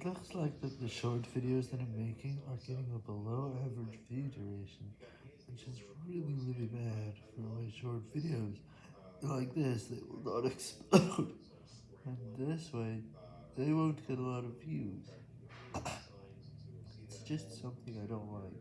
It looks like that the short videos that I'm making are getting a below average view duration, which is really really bad for my short videos. Like this, they will not explode, and this way, they won't get a lot of views. it's just something I don't like.